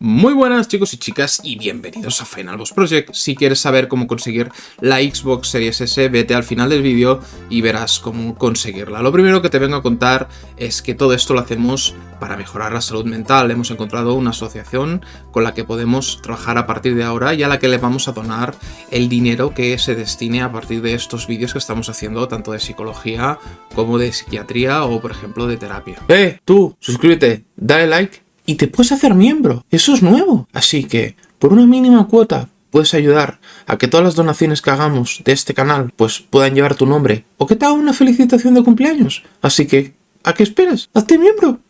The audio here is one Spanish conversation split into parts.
Muy buenas chicos y chicas y bienvenidos a Final Boss Project. Si quieres saber cómo conseguir la Xbox Series S, vete al final del vídeo y verás cómo conseguirla. Lo primero que te vengo a contar es que todo esto lo hacemos para mejorar la salud mental. Hemos encontrado una asociación con la que podemos trabajar a partir de ahora y a la que le vamos a donar el dinero que se destine a partir de estos vídeos que estamos haciendo, tanto de psicología como de psiquiatría o por ejemplo de terapia. ¡Eh! Tú, suscríbete, dale like y te puedes hacer miembro. Eso es nuevo. Así que, por una mínima cuota, puedes ayudar a que todas las donaciones que hagamos de este canal pues puedan llevar tu nombre o que te haga una felicitación de cumpleaños. Así que, ¿a qué esperas? ¡Hazte miembro!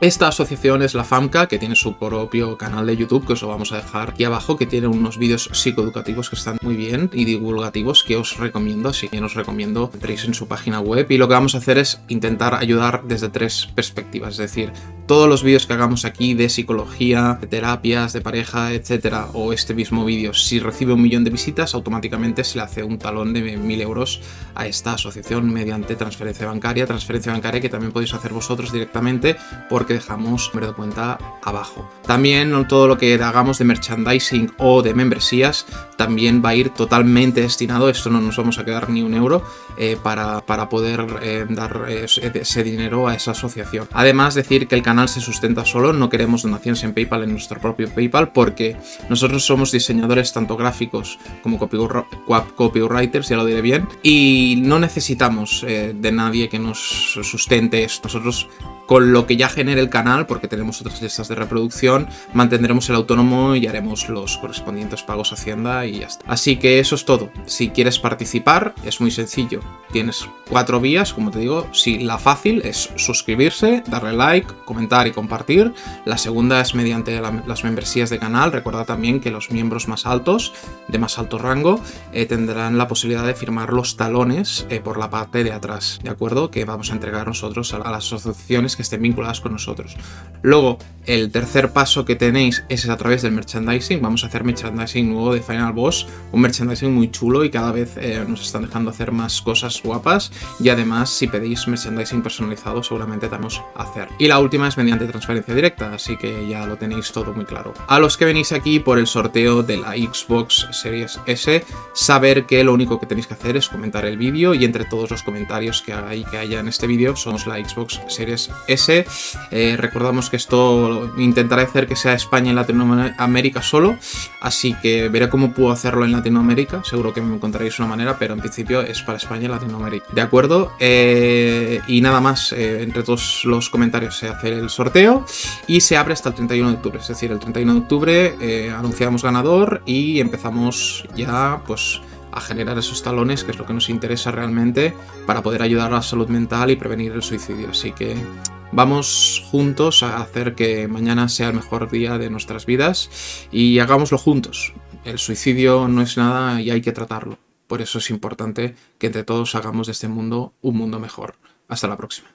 Esta asociación es la FAMCA, que tiene su propio canal de YouTube, que os lo vamos a dejar aquí abajo, que tiene unos vídeos psicoeducativos que están muy bien y divulgativos que os recomiendo, así que os recomiendo entréis en su página web y lo que vamos a hacer es intentar ayudar desde tres perspectivas, es decir, todos los vídeos que hagamos aquí de psicología, de terapias, de pareja, etcétera, o este mismo vídeo, si recibe un millón de visitas, automáticamente se le hace un talón de mil euros a esta asociación mediante transferencia bancaria, transferencia bancaria que también podéis hacer vosotros directamente porque dejamos número de cuenta abajo. También todo lo que hagamos de merchandising o de membresías también va a ir totalmente destinado, esto no nos vamos a quedar ni un euro, eh, para, para, poder eh, dar ese dinero a esa asociación. Además decir que el canal se sustenta solo, no queremos donaciones en Paypal en nuestro propio Paypal porque nosotros somos diseñadores tanto gráficos como copywriters, ya lo diré bien, y no necesitamos eh, de nadie que nos sustente esto. Nosotros con lo que ya genere el canal, porque tenemos otras listas de reproducción, mantendremos el autónomo y haremos los correspondientes pagos Hacienda y ya está. Así que eso es todo. Si quieres participar, es muy sencillo. Tienes cuatro vías, como te digo. Si la fácil es suscribirse, darle like, comentar y compartir. La segunda es mediante las membresías de canal. Recuerda también que los miembros más altos, de más alto rango, eh, tendrán la posibilidad de firmar los talones eh, por la parte de atrás, ¿de acuerdo? Que vamos a entregar nosotros a las asociaciones estén vinculadas con nosotros. Luego, el tercer paso que tenéis es a través del merchandising. Vamos a hacer merchandising nuevo de Final Boss, un merchandising muy chulo y cada vez eh, nos están dejando hacer más cosas guapas. Y además, si pedís merchandising personalizado, seguramente te vamos a hacer. Y la última es mediante transferencia directa, así que ya lo tenéis todo muy claro. A los que venís aquí por el sorteo de la Xbox Series S, saber que lo único que tenéis que hacer es comentar el vídeo y entre todos los comentarios que hay que haya en este vídeo somos la Xbox Series S. Eh, recordamos que esto intentaré hacer que sea España y Latinoamérica solo, así que veré cómo puedo hacerlo en Latinoamérica, seguro que me encontraréis una manera, pero en principio es para España y Latinoamérica. ¿De acuerdo? Eh, y nada más, eh, entre todos los comentarios se hace el sorteo y se abre hasta el 31 de octubre, es decir, el 31 de octubre anunciamos ganador y empezamos ya pues a generar esos talones, que es lo que nos interesa realmente para poder ayudar a la salud mental y prevenir el suicidio. Así que vamos juntos a hacer que mañana sea el mejor día de nuestras vidas y hagámoslo juntos. El suicidio no es nada y hay que tratarlo. Por eso es importante que entre todos hagamos de este mundo un mundo mejor. Hasta la próxima.